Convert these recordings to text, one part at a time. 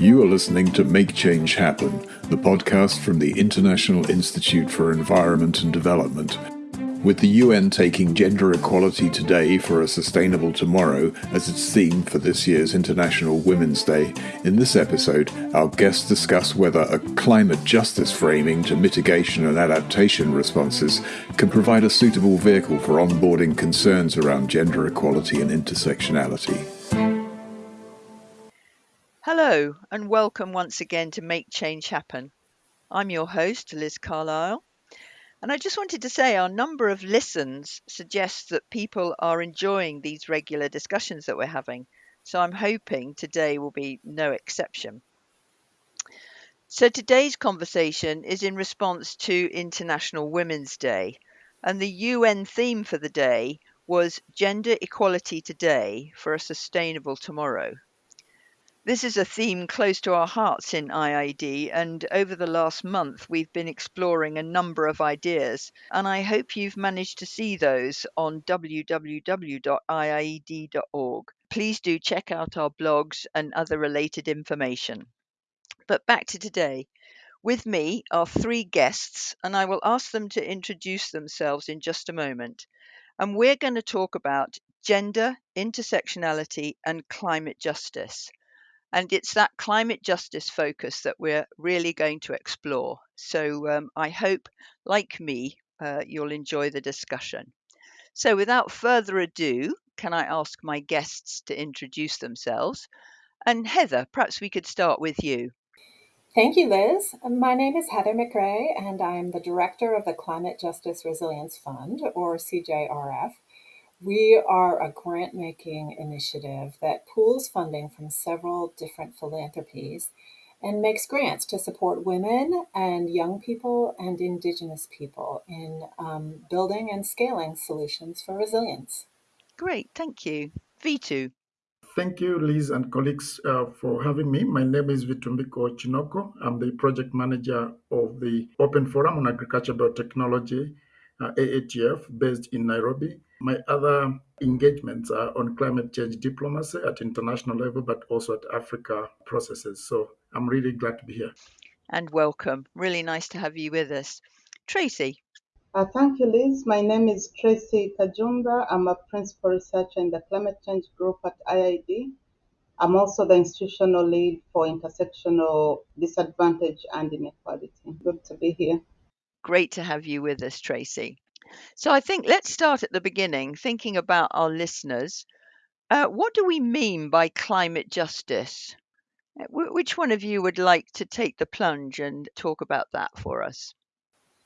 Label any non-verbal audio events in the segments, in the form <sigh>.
You are listening to Make Change Happen, the podcast from the International Institute for Environment and Development. With the UN taking gender equality today for a sustainable tomorrow as its theme for this year's International Women's Day, in this episode, our guests discuss whether a climate justice framing to mitigation and adaptation responses can provide a suitable vehicle for onboarding concerns around gender equality and intersectionality. Hello, and welcome once again to Make Change Happen. I'm your host, Liz Carlile, and I just wanted to say our number of listens suggests that people are enjoying these regular discussions that we're having. So I'm hoping today will be no exception. So today's conversation is in response to International Women's Day, and the UN theme for the day was Gender Equality Today for a Sustainable Tomorrow. This is a theme close to our hearts in IIED, and over the last month, we've been exploring a number of ideas. And I hope you've managed to see those on www.iied.org. Please do check out our blogs and other related information. But back to today. With me are three guests, and I will ask them to introduce themselves in just a moment. And we're going to talk about gender, intersectionality, and climate justice. And it's that climate justice focus that we're really going to explore. So um, I hope, like me, uh, you'll enjoy the discussion. So without further ado, can I ask my guests to introduce themselves? And Heather, perhaps we could start with you. Thank you, Liz. My name is Heather McGray, and I'm the director of the Climate Justice Resilience Fund, or CJRF. We are a grant making initiative that pools funding from several different philanthropies and makes grants to support women and young people and Indigenous people in um, building and scaling solutions for resilience. Great, thank you. Vitu. Thank you, Liz and colleagues, uh, for having me. My name is Vitumbiko Chinoko. I'm the project manager of the Open Forum on Agriculture Biotechnology, uh, AATF, based in Nairobi. My other engagements are on climate change diplomacy at international level, but also at Africa processes. So I'm really glad to be here. And welcome. Really nice to have you with us. Tracy. Uh, thank you, Liz. My name is Tracy Kajumba. I'm a principal researcher in the climate change group at IIED. I'm also the institutional lead for intersectional disadvantage and inequality. Good to be here. Great to have you with us, Tracy. So I think let's start at the beginning, thinking about our listeners. Uh, what do we mean by climate justice? Uh, which one of you would like to take the plunge and talk about that for us?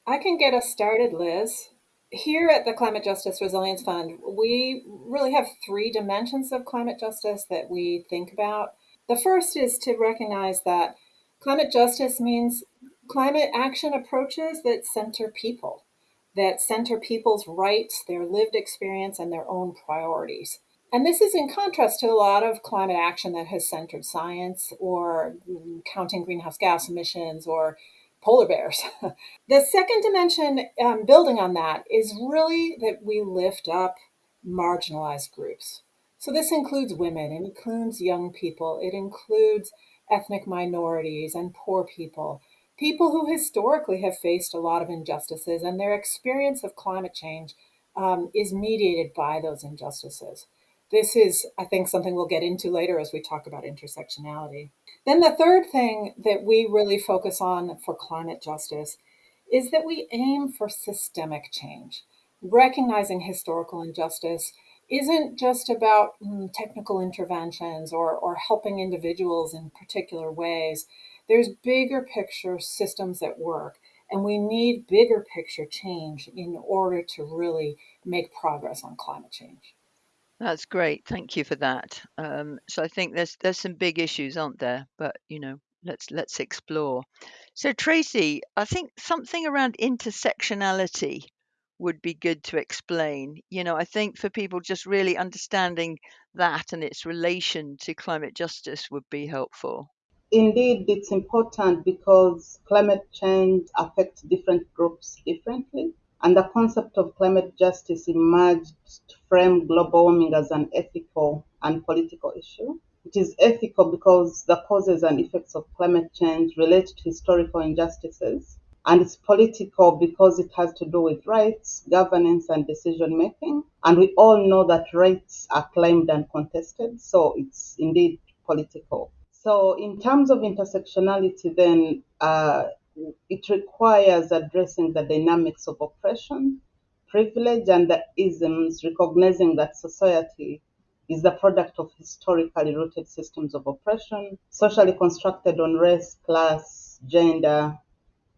I can get us started, Liz. Here at the Climate Justice Resilience Fund, we really have three dimensions of climate justice that we think about. The first is to recognize that climate justice means climate action approaches that center people that center people's rights, their lived experience, and their own priorities. And this is in contrast to a lot of climate action that has centered science or counting greenhouse gas emissions or polar bears. <laughs> the second dimension, um, building on that, is really that we lift up marginalized groups. So this includes women, it includes young people, it includes ethnic minorities and poor people people who historically have faced a lot of injustices, and their experience of climate change um, is mediated by those injustices. This is, I think, something we'll get into later as we talk about intersectionality. Then, the third thing that we really focus on for climate justice is that we aim for systemic change. Recognizing historical injustice isn't just about mm, technical interventions or, or helping individuals in particular ways. There's bigger picture systems at work, and we need bigger picture change in order to really make progress on climate change. That's great. Thank you for that. Um, so I think there's there's some big issues, aren't there? But you know, let's let's explore. So Tracy, I think something around intersectionality would be good to explain. You know, I think for people just really understanding that and its relation to climate justice would be helpful. Indeed, it's important because climate change affects different groups differently. And the concept of climate justice emerged to frame global warming as an ethical and political issue. It is ethical because the causes and effects of climate change relate to historical injustices. And it's political because it has to do with rights, governance, and decision making. And we all know that rights are claimed and contested, so it's indeed political. So, in terms of intersectionality, then uh, it requires addressing the dynamics of oppression, privilege, and the isms, recognizing that society is the product of historically rooted systems of oppression, socially constructed on race, class, gender,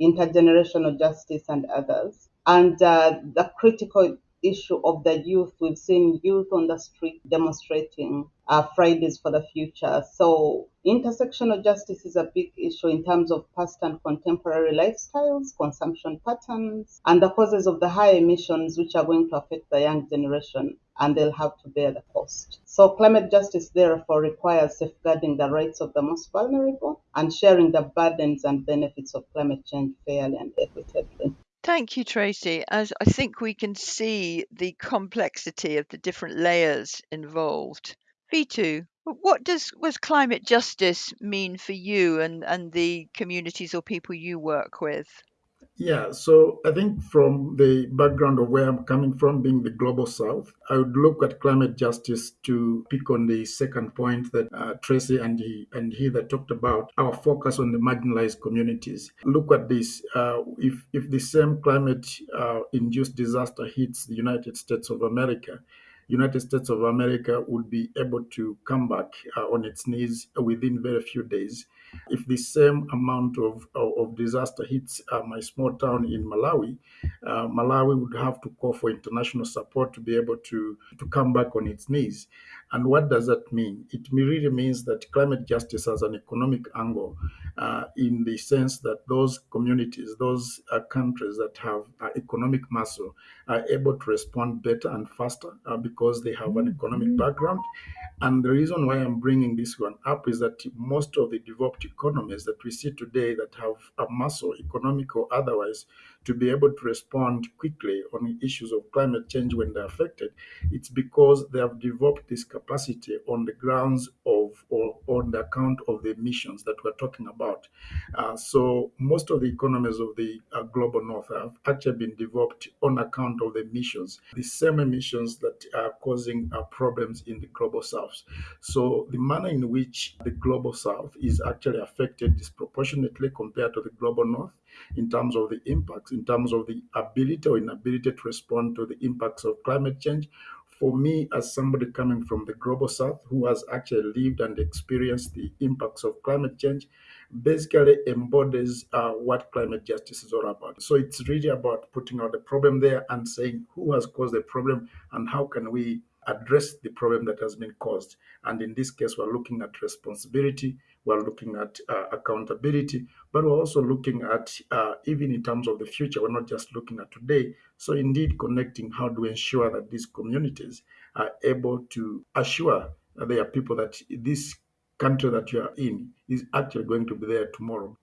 intergenerational justice, and others. And uh, the critical issue of the youth. We've seen youth on the street demonstrating uh, Fridays for the Future. So intersectional justice is a big issue in terms of past and contemporary lifestyles, consumption patterns, and the causes of the high emissions, which are going to affect the young generation and they'll have to bear the cost. So climate justice therefore requires safeguarding the rights of the most vulnerable and sharing the burdens and benefits of climate change fairly and equitably. Thank you, Tracy. As I think we can see the complexity of the different layers involved. Vitu, what does was climate justice mean for you and, and the communities or people you work with? Yeah, so I think from the background of where I'm coming from, being the global south, I would look at climate justice to pick on the second point that uh, Tracy and he and he that talked about our focus on the marginalized communities. Look at this: uh, if if the same climate-induced uh, disaster hits the United States of America, United States of America would be able to come back uh, on its knees within very few days if the same amount of, of, of disaster hits uh, my small town in Malawi, uh, Malawi would have to call for international support to be able to, to come back on its knees. And what does that mean? It really means that climate justice has an economic angle uh, in the sense that those communities, those uh, countries that have uh, economic muscle are able to respond better and faster uh, because they have an economic background and the reason why I'm bringing this one up is that most of the developed economies that we see today that have a muscle, economic or otherwise, to be able to respond quickly on issues of climate change when they're affected, it's because they have developed this capacity on the grounds of or on the account of the emissions that we're talking about. Uh, so most of the economies of the uh, global north have actually been developed on account of the emissions, the same emissions that are causing uh, problems in the global south. So the manner in which the global south is actually affected disproportionately compared to the global north in terms of the impacts, in terms of the ability or inability to respond to the impacts of climate change. For me, as somebody coming from the global south who has actually lived and experienced the impacts of climate change, basically embodies uh, what climate justice is all about. So it's really about putting out the problem there and saying who has caused the problem and how can we address the problem that has been caused. And in this case, we're looking at responsibility, we're looking at uh, accountability, but we're also looking at, uh, even in terms of the future, we're not just looking at today. So, indeed, connecting how do we ensure that these communities are able to assure that there are people that this country that you are in is actually going to be there tomorrow.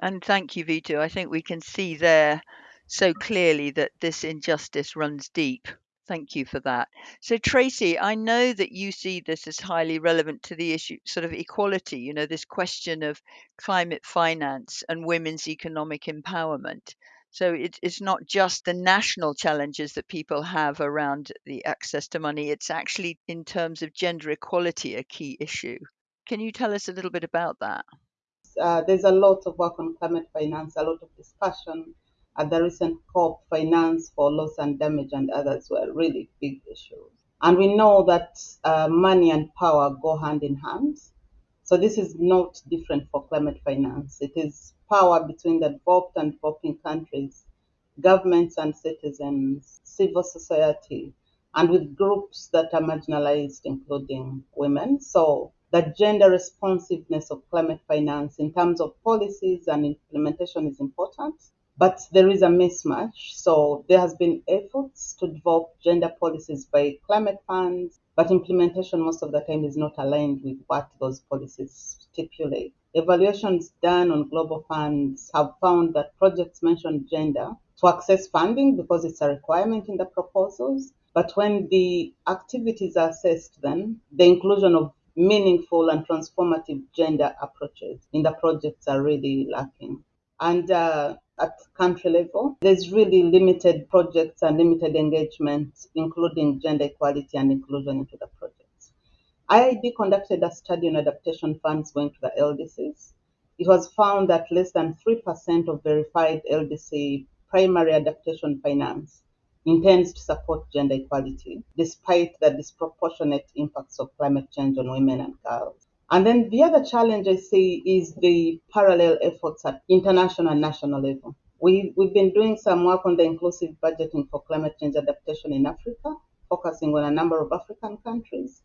And thank you, Vitu. I think we can see there so clearly that this injustice runs deep Thank you for that. So, Tracy, I know that you see this as highly relevant to the issue, sort of equality, you know, this question of climate finance and women's economic empowerment. So, it, it's not just the national challenges that people have around the access to money, it's actually in terms of gender equality a key issue. Can you tell us a little bit about that? Uh, there's a lot of work on climate finance, a lot of discussion at the recent COP, finance for loss and damage and others were really big issues. And we know that uh, money and power go hand in hand. So this is not different for climate finance. It is power between the developed and developing countries, governments and citizens, civil society, and with groups that are marginalized, including women. So the gender responsiveness of climate finance in terms of policies and implementation is important but there is a mismatch. So there has been efforts to develop gender policies by climate funds, but implementation most of the time is not aligned with what those policies stipulate. Evaluations done on global funds have found that projects mention gender to access funding because it's a requirement in the proposals. But when the activities are assessed, then the inclusion of meaningful and transformative gender approaches in the projects are really lacking. And uh, at country level, there's really limited projects and limited engagement, including gender equality and inclusion into the projects. IIED conducted a study on adaptation funds going to the LDCs. It was found that less than 3% of verified LDC primary adaptation finance intends to support gender equality, despite the disproportionate impacts of climate change on women and girls. And then the other challenge I see is the parallel efforts at international and national level. We, we've been doing some work on the inclusive budgeting for climate change adaptation in Africa, focusing on a number of African countries.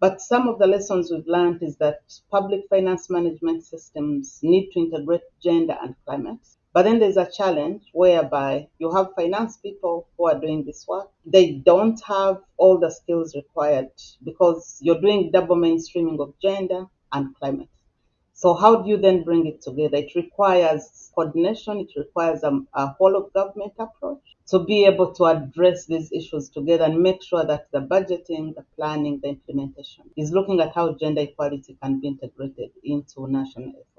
But some of the lessons we've learned is that public finance management systems need to integrate gender and climate. But then there's a challenge whereby you have finance people who are doing this work. They don't have all the skills required because you're doing double mainstreaming of gender and climate. So how do you then bring it together? It requires coordination. It requires a, a whole of government approach to be able to address these issues together and make sure that the budgeting, the planning, the implementation is looking at how gender equality can be integrated into national efforts.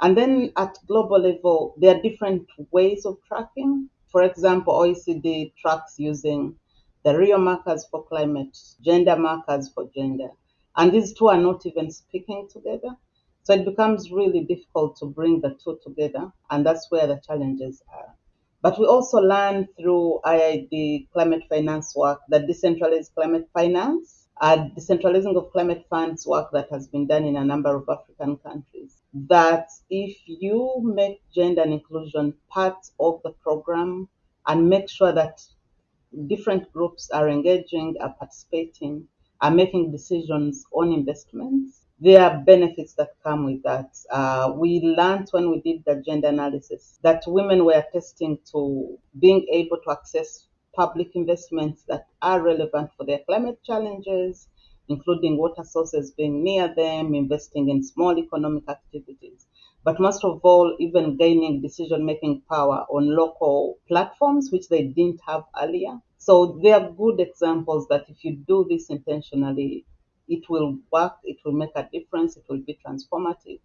And then at global level, there are different ways of tracking. For example, OECD tracks using the Rio markers for climate, gender markers for gender. And these two are not even speaking together. So it becomes really difficult to bring the two together, and that's where the challenges are. But we also learn through IIED climate finance work that decentralized climate finance, uh, decentralizing of climate funds work that has been done in a number of African countries. That if you make gender and inclusion part of the program and make sure that different groups are engaging, are participating, are making decisions on investments, there are benefits that come with that. Uh, we learned when we did the gender analysis that women were testing to being able to access public investments that are relevant for their climate challenges, including water sources being near them, investing in small economic activities. But most of all, even gaining decision making power on local platforms, which they didn't have earlier. So they are good examples that if you do this intentionally, it will work, it will make a difference, it will be transformative.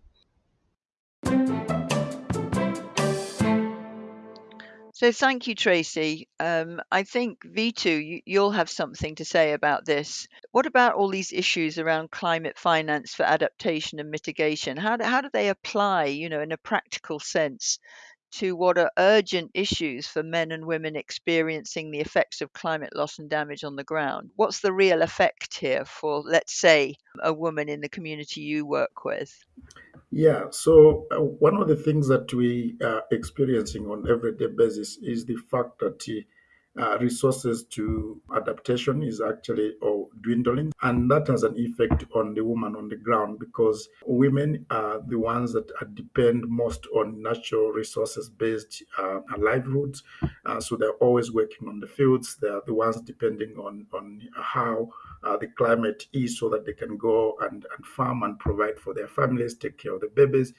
So thank you, Tracy. Um, I think Vitu, you, will have something to say about this. What about all these issues around climate finance for adaptation and mitigation? How do, how do they apply, you know, in a practical sense to what are urgent issues for men and women experiencing the effects of climate loss and damage on the ground. What's the real effect here for, let's say, a woman in the community you work with? Yeah, so uh, one of the things that we are experiencing on everyday basis is the fact that uh, resources to adaptation is actually oh, dwindling. And that has an effect on the woman on the ground because women are the ones that depend most on natural resources based uh, livelihoods. Uh, so they're always working on the fields. They're the ones depending on, on how uh, the climate is so that they can go and, and farm and provide for their families, take care of the babies.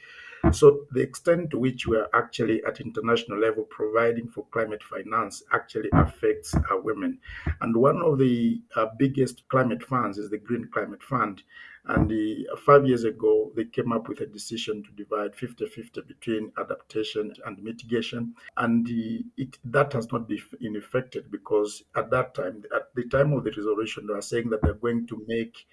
So the extent to which we are actually at international level providing for climate finance actually affects uh, women. And one of the uh, biggest climate funds is the Green Climate Fund. And the, uh, five years ago, they came up with a decision to divide 50 50 between adaptation and mitigation. And the, it, that has not been affected because at that time, at the time of the resolution, they are saying that they're going to make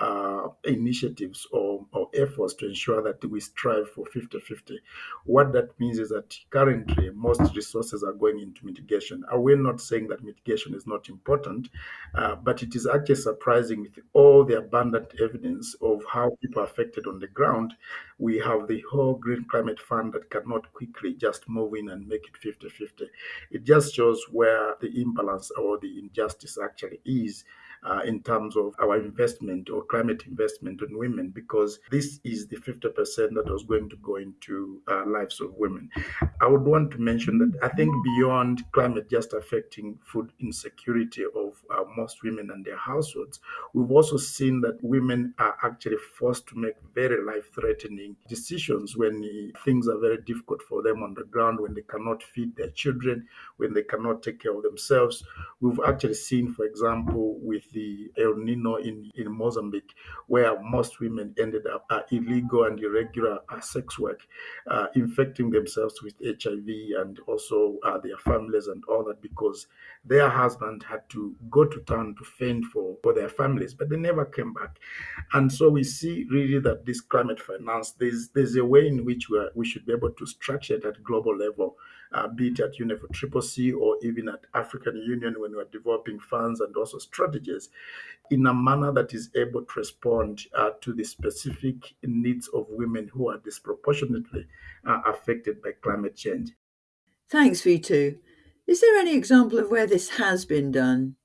uh, initiatives or, or efforts to ensure that we strive for 50 50. What that means is that currently most resources are going into mitigation. Are we not saying that mitigation is not important? Uh, but it is actually surprising with all the abundant evidence of how people are affected on the ground. We have the whole Green Climate Fund that cannot quickly just move in and make it 50 50. It just shows where the imbalance or the injustice actually is uh, in terms of our investment or climate investment on women, because this is the 50% that was going to go into uh, lives of women. I would want to mention that I think beyond climate just affecting food insecurity of uh, most women and their households, we've also seen that women are actually forced to make very life threatening decisions when things are very difficult for them on the ground, when they cannot feed their children, when they cannot take care of themselves. We've actually seen, for example, with the El Nino in, in Mozambique, where most women ended up uh, illegal and irregular uh, sex work, uh, infecting themselves with HIV and also uh, their families and all that because their husband had to go to town to fend for, for their families, but they never came back. And so we see really that this climate finance, there's, there's a way in which we, are, we should be able to structure it at global level uh, be it at UNFCCC or even at African Union when we're developing funds and also strategies in a manner that is able to respond uh, to the specific needs of women who are disproportionately uh, affected by climate change. Thanks, Vitu. Is there any example of where this has been done?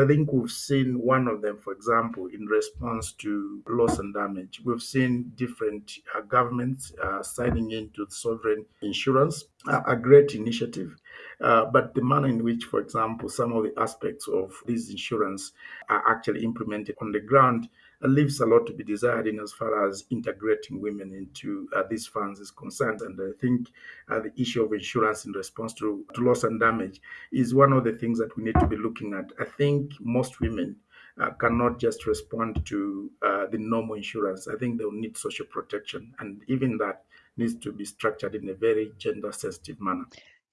I think we've seen one of them, for example, in response to loss and damage. We've seen different uh, governments uh, signing into sovereign insurance, uh, a great initiative. Uh, but the manner in which, for example, some of the aspects of this insurance are actually implemented on the ground leaves a lot to be desired in as far as integrating women into uh, these funds is concerned. And I think uh, the issue of insurance in response to, to loss and damage is one of the things that we need to be looking at. I think most women uh, cannot just respond to uh, the normal insurance. I think they'll need social protection, and even that needs to be structured in a very gender sensitive manner.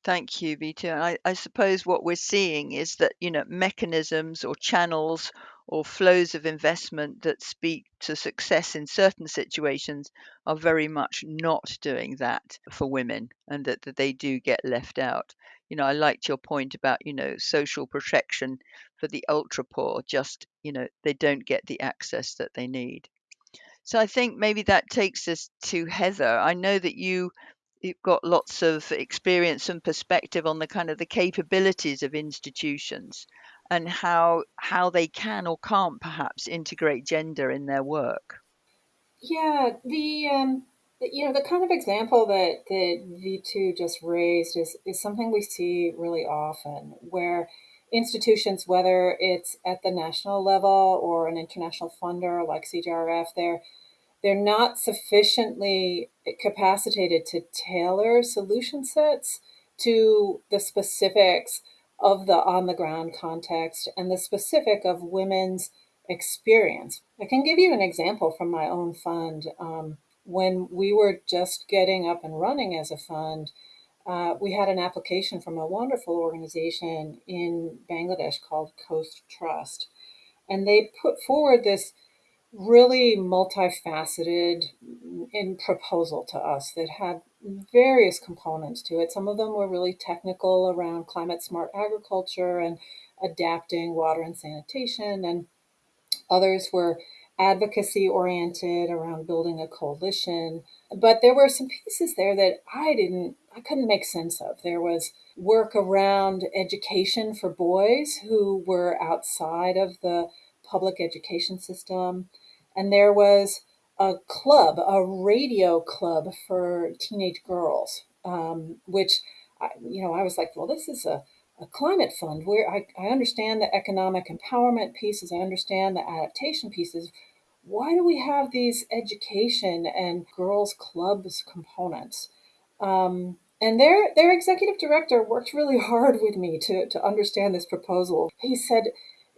Thank you, Vitu. I, I suppose what we're seeing is that you know mechanisms or channels or flows of investment that speak to success in certain situations are very much not doing that for women, and that, that they do get left out. You know, I liked your point about you know social protection for the ultra poor. Just you know, they don't get the access that they need. So I think maybe that takes us to Heather. I know that you you've got lots of experience and perspective on the kind of the capabilities of institutions and how how they can or can't perhaps integrate gender in their work. Yeah, the um, you know the kind of example that that Vitu just raised is is something we see really often where institutions, whether it's at the national level or an international funder like CJRF, they're they're not sufficiently capacitated to tailor solution sets to the specifics of the on the ground context and the specific of women's experience. I can give you an example from my own fund. Um, when we were just getting up and running as a fund, uh, we had an application from a wonderful organization in Bangladesh called Coast Trust. And they put forward this really multifaceted in proposal to us that had various components to it. Some of them were really technical around climate smart agriculture and adapting water and sanitation, and others were advocacy oriented around building a coalition. But there were some pieces there that I didn't, I couldn't make sense of. There was work around education for boys who were outside of the public education system and there was a club, a radio club for teenage girls, um, which, I, you know, I was like, well, this is a, a climate fund where I, I understand the economic empowerment pieces, I understand the adaptation pieces. Why do we have these education and girls' clubs components? Um, and their their executive director worked really <laughs> hard with me to, to understand this proposal. He said,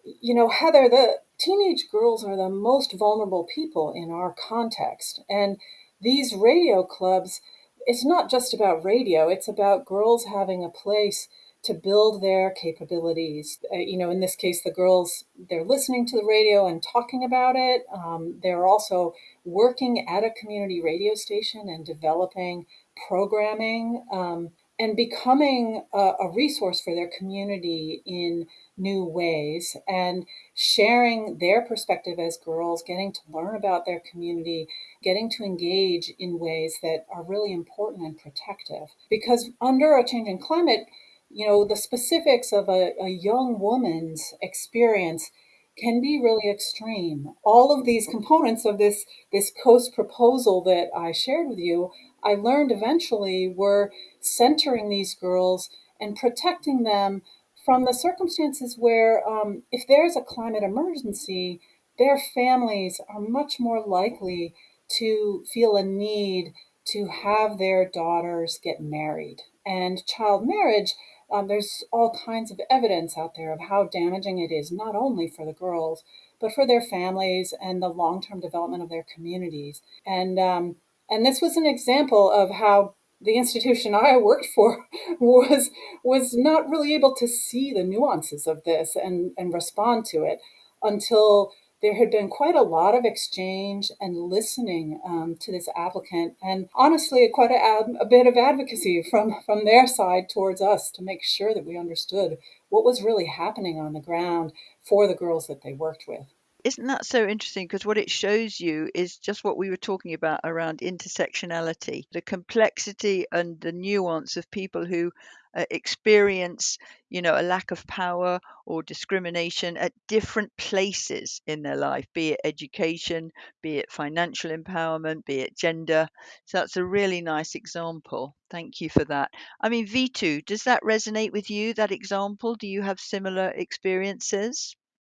you know, Heather, the teenage girls are the most vulnerable people in our context. And these radio clubs, it's not just about radio, it's about girls having a place to build their capabilities. Uh, you know, in this case, the girls, they're listening to the radio and talking about it. Um, they're also working at a community radio station and developing programming um, and becoming a, a resource for their community in new ways and sharing their perspective as girls, getting to learn about their community, getting to engage in ways that are really important and protective. Because under a changing climate, you know, the specifics of a, a young woman's experience can be really extreme. All of these components of this, this coast proposal that I shared with you, I learned eventually were centering these girls and protecting them from the circumstances where um, if there's a climate emergency, their families are much more likely to feel a need to have their daughters get married. And child marriage Um, there's all kinds of evidence out there of how damaging it is, not only for the girls, but for their families and the long term development of their communities. And, um, and this was an example of how the institution I worked for <laughs> was was not really able to see the nuances of this and, and respond to it until there had been quite a lot of exchange and listening um, to this applicant, and honestly, quite a, a, bit of advocacy from, from their side towards us to make sure that we understood what was really happening on the ground for the girls that they worked with isn't that so interesting? Because what it shows you is just what we were talking about around intersectionality, the complexity and the nuance of people who uh, experience, you know, a lack of power or discrimination at different places in their life, be it education, be it financial empowerment, be it gender. So that's a really nice example. Thank you for that. I mean, Vitu, does that resonate with you, that example? Do you have similar experiences?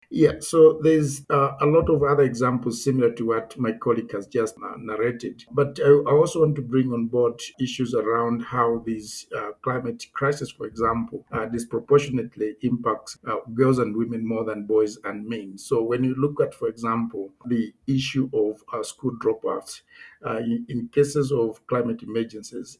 Yeah, so there's uh, a lot of other examples similar to what my colleague has just uh, narrated. But I, I, also want to bring on board issues around how these uh, climate crisis, for example, uh, disproportionately impacts uh, girls and women more than boys and men. So when you look at, for example, the issue of uh, school dropouts, in, in, cases of climate emergencies,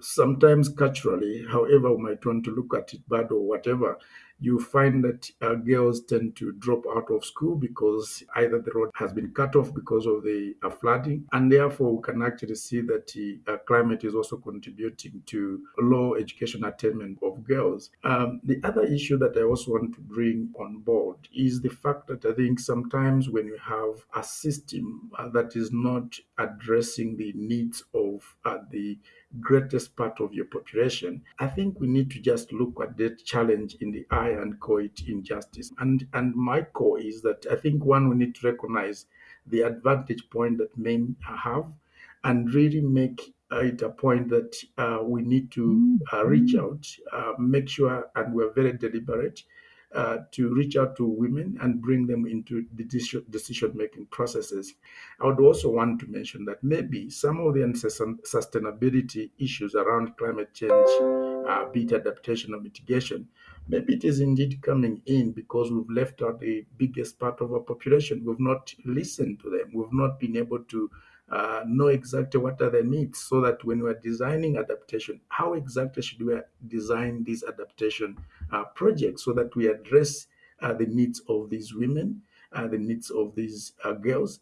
sometimes culturally, however we might want to look at it, bad or whatever, you find that uh, girls tend to drop out of school because either the road has been cut off because of the uh, flooding, and therefore we can actually see that the uh, climate is also contributing to low education attainment of girls. Um, the other issue that I also want to bring on board is the fact that I think sometimes when you have a system uh, that is not addressing the needs of uh, the greatest part of your population, I think we need to just look at that challenge in the eye and call it injustice. And and my core is that I think one we need to recognize the advantage point that men have and really make it a point that uh, we need to uh, reach out, uh, make sure, and we're very deliberate uh, to reach out to women and bring them into the decision making processes. I would also want to mention that maybe some of the sustainability issues around climate change, uh, be it adaptation or mitigation, maybe it is indeed coming in because we've left out the biggest part of our population. We've not listened to them. We've not been able to uh, know exactly what are the needs so that when we're designing adaptation, how exactly should we design these adaptation uh, projects so that we address uh, the needs of these women, uh, the needs of these uh, girls?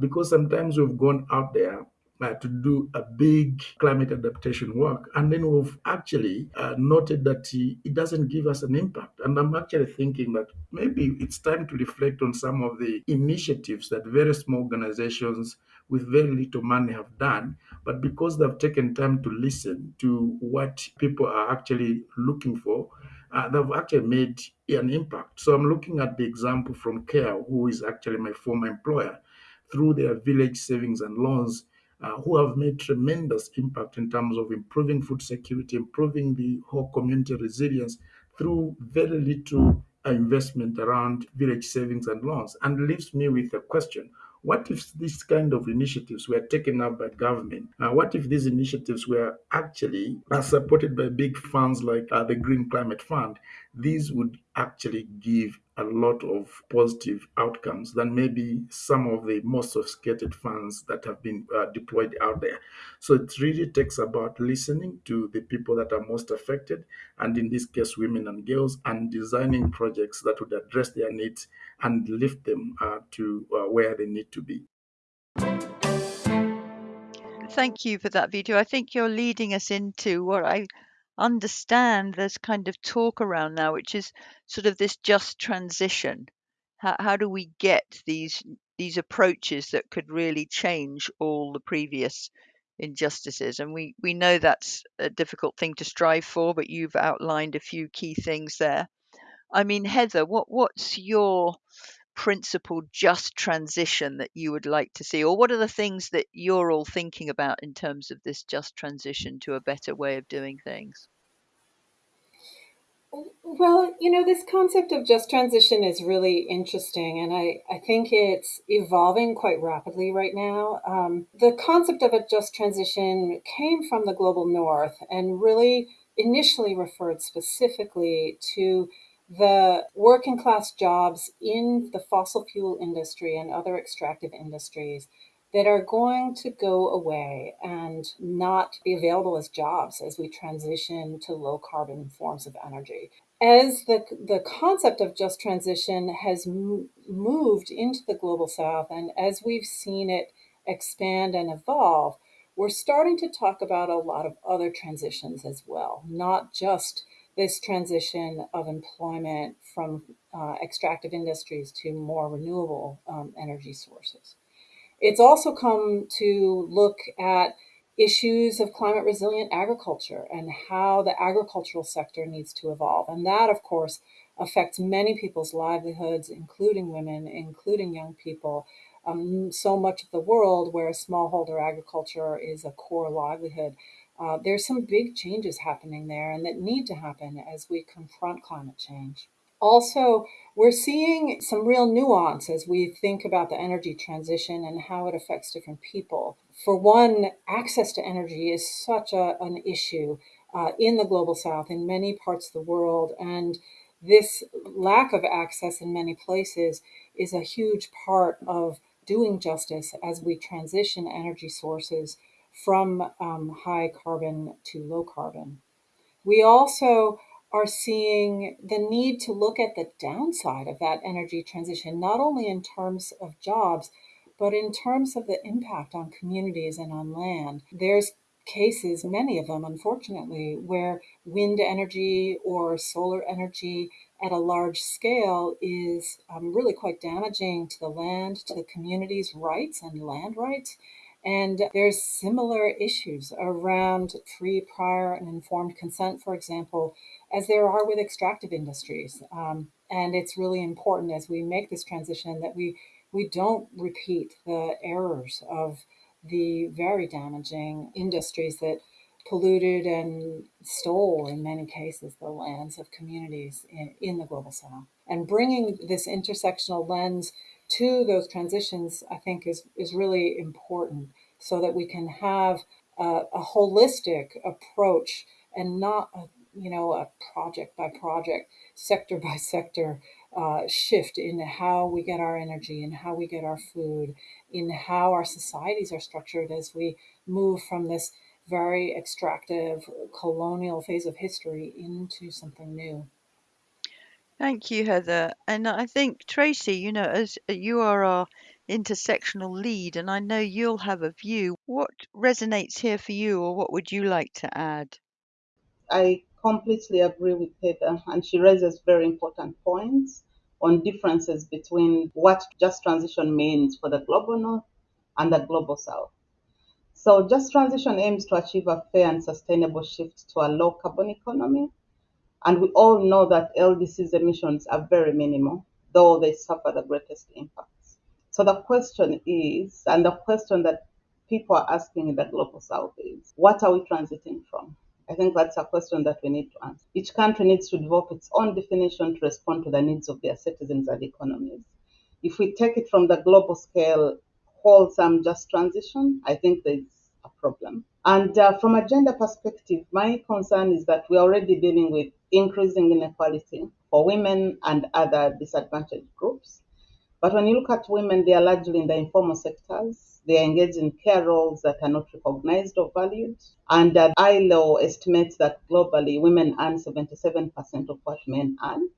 Because sometimes we've gone out there uh, to do a big climate adaptation work. And then we've actually uh, noted that it doesn't give us an impact. And I'm actually thinking that maybe it's time to reflect on some of the initiatives that very small organizations with very little money have done. But because they've taken time to listen to what people are actually looking for, uh, they've actually made an impact. So I'm looking at the example from CARE, who is actually my former employer, through their village savings and loans uh, who have made tremendous impact in terms of improving food security, improving the whole community resilience through very little uh, investment around village savings and loans. And leaves me with a question what if these kind of initiatives were taken up by government? Uh, what if these initiatives were actually uh, supported by big funds like uh, the Green Climate Fund? These would actually give a lot of positive outcomes than maybe some of the most sophisticated funds that have been uh, deployed out there. So it really takes about listening to the people that are most affected, and in this case, women and girls, and designing projects that would address their needs and lift them uh, to uh, where they need to be. Thank you for that Vitu. I think you're leading us into what I understand there's kind of talk around now, which is sort of this just transition. How, how do we get these these approaches that could really change all the previous injustices? And we, we know that's a difficult thing to strive for, but you've outlined a few key things there. I mean, Heather, what what's your principled just transition that you would like to see, or what are the things that you're all thinking about in terms of this just transition to a better way of doing things? Well, you know, this concept of just transition is really interesting, and I, I think it's evolving quite rapidly right now. Um, the concept of a just transition came from the global north and really initially referred specifically to the working class jobs in the fossil fuel industry and other extractive industries that are going to go away and not be available as jobs as we transition to low carbon forms of energy. As the, the concept of just transition has moved into the global south, and as we've seen it expand and evolve, we're starting to talk about a lot of other transitions as well, not just this transition of employment from uh, extractive industries to more renewable um, energy sources. It's also come to look at issues of climate resilient agriculture and how the agricultural sector needs to evolve. And that, of course, affects many people's livelihoods, including women, including young people. Um, so much of the world where smallholder agriculture is a core livelihood. Uh, there's some big changes happening there and that need to happen as we confront climate change. Also, we're seeing some real nuance as we think about the energy transition and how it affects different people. For one, access to energy is such a, an issue uh, in the global south, in many parts of the world. And this lack of access in many places is a huge part of doing justice as we transition energy sources from um, high carbon to low carbon. We also are seeing the need to look at the downside of that energy transition, not only in terms of jobs, but in terms of the impact on communities and on land. There's cases, many of them, unfortunately, where wind energy or solar energy at a large scale is um, really quite damaging to the land, to the community's rights and land rights. And there's similar issues around free, prior, and informed consent, for example, as there are with extractive industries. Um, and it's really important as we make this transition that we we don't repeat the errors of the very damaging industries that polluted and stole, in many cases, the lands of communities in, in the global south. And bringing this intersectional lens to those transitions, I think, is, is really important so that we can have a, a holistic approach and not a, you know a project by project, sector by <laughs> sector uh, shift in how we get our energy and how we get our food, in how our societies are structured as we move from this very extractive colonial phase of history into something new. Thank you, Heather. And I think, Tracy, you know, as you are our intersectional lead, and I know you'll have a view, what resonates here for you, or what would you like to add? I completely agree with Heather, and she raises very important points on differences between what just transition means for the global north and the global south. So, just transition aims to achieve a fair and sustainable shift to a low carbon economy and we all know that LDC's emissions are very minimal, though they suffer the greatest impacts. So the question is, and the question that people are asking in the global south is, what are we transiting from? I think that's a question that we need to answer. Each country needs to develop its own definition to respond to the needs of their citizens and economies. If we take it from the global scale, wholesome just transition, I think there's a problem. And uh, from a gender perspective, my concern is that we're already dealing with increasing inequality for women and other disadvantaged groups. But when you look at women, they are largely in the informal sectors. They are engaged in care roles that are not recognized or valued. And uh, ILO estimates that globally, women earn 77% of what men earn.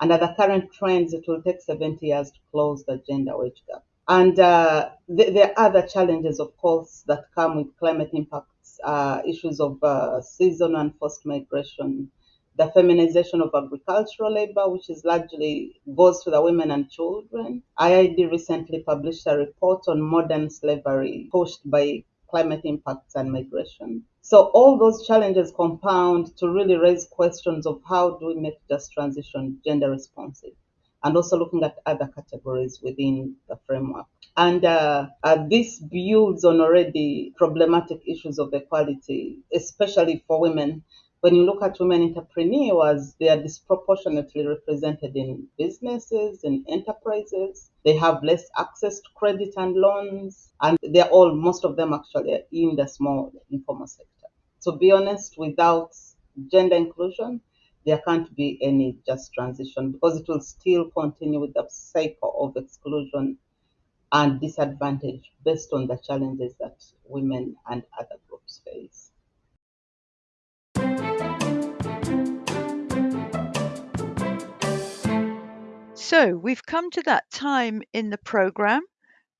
At the current trends, it will take 70 years to close the gender wage gap. And uh, th- there are other challenges, of course, that come with climate impacts, uh, issues of uh, seasonal and forced migration, the feminization of agricultural labor, which is largely goes to the women and children. IIED recently published a report on modern slavery pushed by climate impacts and migration. So all those challenges compound to really raise questions of how do we make just transition gender responsive and also looking at other categories within the framework. And uh, uh, this builds on already problematic issues of equality, especially for women When you look at women entrepreneurs, they are disproportionately represented in businesses and enterprises. They have less access to credit and loans, and they're all, most of them actually, are in the small informal sector. To be honest, without gender inclusion, there can't be any just transition because it will still continue with the cycle of exclusion and disadvantage based on the challenges that women and other groups face. So we've come to that time in the program.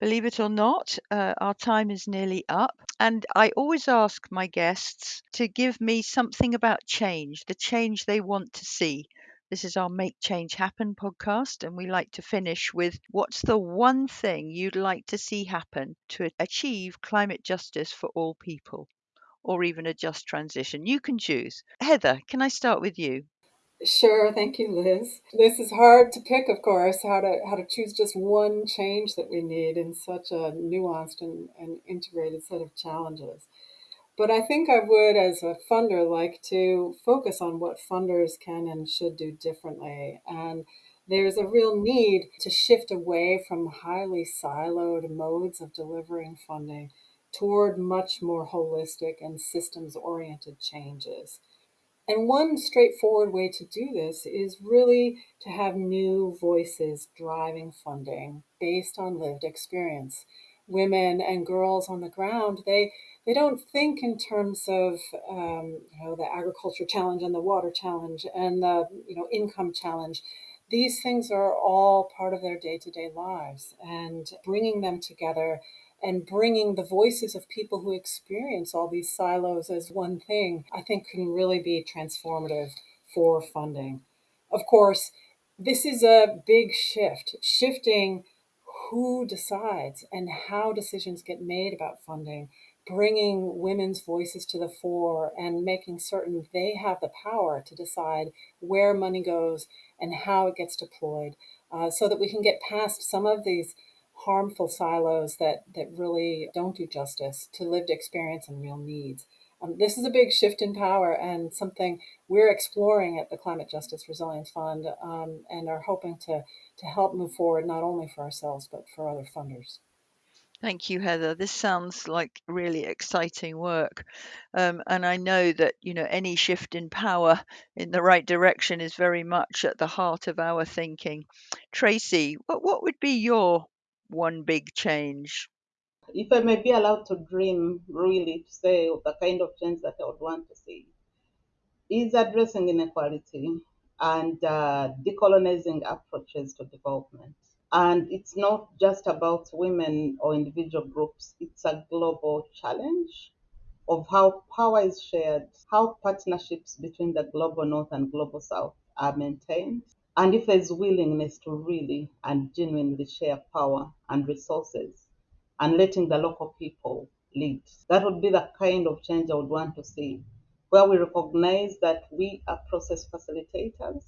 Believe it or not, uh, our time is nearly up. And I always ask my guests to give me something about change, the change they want to see. This is our Make Change Happen podcast, and we like to finish with what's the one thing you'd like to see happen to achieve climate justice for all people, or even a just transition? You can choose. Heather, can I start with you? Sure, thank you, Liz. This is hard to pick, of course, how to how to choose just one change that we need in such a nuanced and, and integrated set of challenges. But I think I would, as a funder, like to focus on what funders can and should do differently. And there's a real need to shift away from highly siloed modes of delivering funding toward much more holistic and systems oriented changes. And one straightforward way to do this is really to have new voices driving funding based on lived experience. Women and girls on the ground, they they don't think in terms of um, you know the agriculture challenge and the water challenge and the you know income challenge. These things are all part of their day to day lives, and bringing them together and bringing the voices of people who experience all these silos as one thing, I think can really be transformative for funding. Of course, this is a big shift, shifting who decides and how decisions get made about funding, bringing women's voices to the fore and making certain they have the power to decide where money goes and how it gets deployed uh, so that we can get past some of these harmful silos that, that really don't do justice to lived experience and real needs. Um, this is a big shift in power and something we're exploring at the Climate Justice Resilience Fund um, and are hoping to, to help move forward not only for ourselves but for other funders. Thank you, Heather. This sounds like really exciting work. Um, and I know that, you know, any shift in power in the right direction is very much at the heart of our thinking. Tracy, what, what would be your one big change? If I may be allowed to dream, really, to say the kind of change that I would want to see, is addressing inequality and uh, decolonizing approaches to development. And it's not just about women or individual groups, it's a global challenge of how power is shared, how partnerships between the global north and global south are maintained, and if there's willingness to really and genuinely share power and resources and letting the local people lead. That would be the kind of change I would want to see, where we recognize that we are process facilitators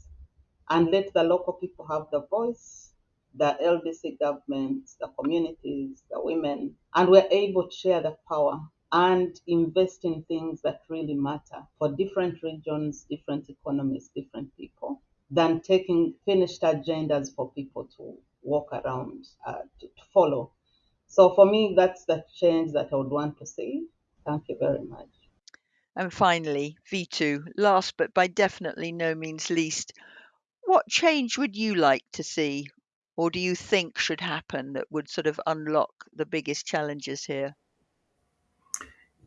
and let the local people have the voice the LDC governments, the communities, the women, and we're able to share the power and invest in things that really matter for different regions, different economies, different people, than taking finished agendas for people to walk around uh, to, to follow. So for me, that's the change that I would want to see. Thank you very much. And finally, Vitu, last but by definitely no means least, what change would you like to see or do you think should happen that would sort of unlock the biggest challenges here?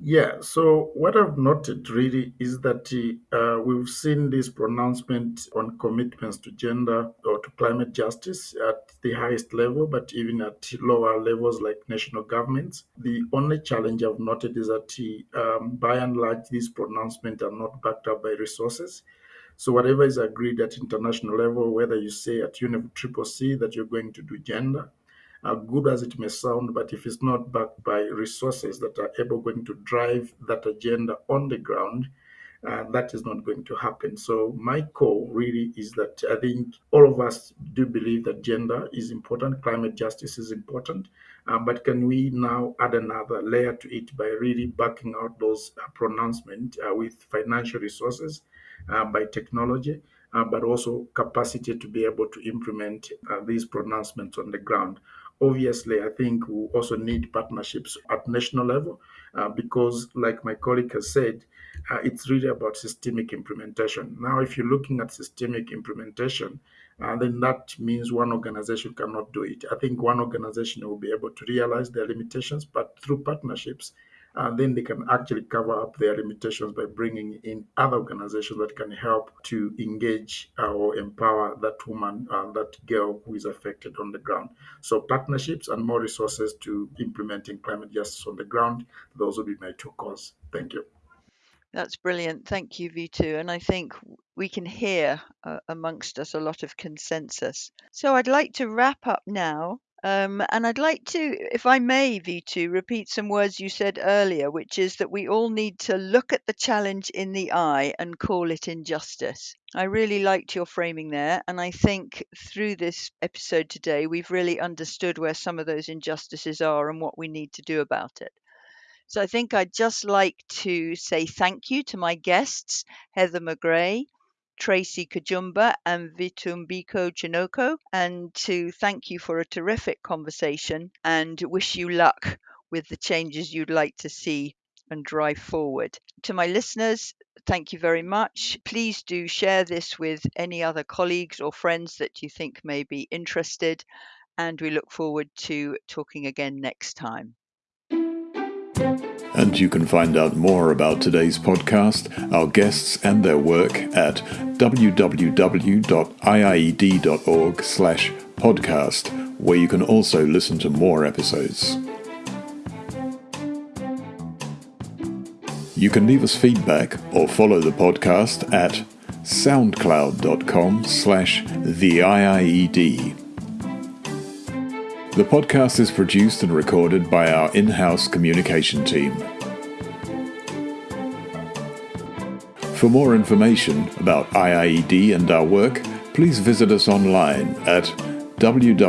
Yeah, so what I've noted really is that uh, we've seen this pronouncement on commitments to gender or to climate justice at the highest level, but even at lower levels like national governments. The only challenge I've noted is that um, by and large, these pronouncements are not backed up by resources. So whatever is agreed at international level, whether you say at UNFCCC that you're going to do gender, uh, good as it may sound, but if it's not backed by resources that are able going to drive that agenda on the ground, uh, that is not going to happen. So my call really is that I think all of us do believe that gender is important, climate justice is important, Uh, but can we now add another layer to it by really backing out those uh, pronouncements uh, with financial resources, uh, by technology, uh, but also capacity to be able to implement these pronouncements on the ground? Obviously, I think we also need partnerships at national level because, like my colleague has said, uh, it's really about systemic implementation. Now, if you're looking at systemic implementation, uh, then that means one organization cannot do it. I think one organization will be able to realize their limitations, but through partnerships, uh, then they can actually cover up their limitations by bringing in other organizations that can help to engage or empower that woman, uh, that girl who is affected on the ground. So, partnerships and more resources to implementing climate justice on the ground, those will be my two calls. Thank you. That's brilliant. Thank you, Vitu. And I think we can hear uh, amongst us a lot of consensus. So I'd like to wrap up now. Um, and I'd like to, if I may, Vitu, repeat some words you said earlier, which is that we all need to look at the challenge in the eye and call it injustice. I really liked your framing there. And I think through this episode today, we've really understood where some of those injustices are and what we need to do about it. So I think I'd just like to say thank you to my guests, Heather McGray, Tracy Kajumba, and Vitumbiko Chinoko, and to thank you for a terrific conversation and wish you luck with the changes you'd like to see and drive forward. To my listeners, thank you very much. Please do share this with any other colleagues or friends that you think may be interested, and we look forward to talking again next time. And you can find out more about today's podcast, our guests, and their work at www.iied.org slash podcast, where you can also listen to more episodes. You can leave us feedback or follow the podcast at soundcloud.com slash the IIED. The podcast is produced and recorded by our in house communication team. For more information about IIED and our work, please visit us online at www.iied.org.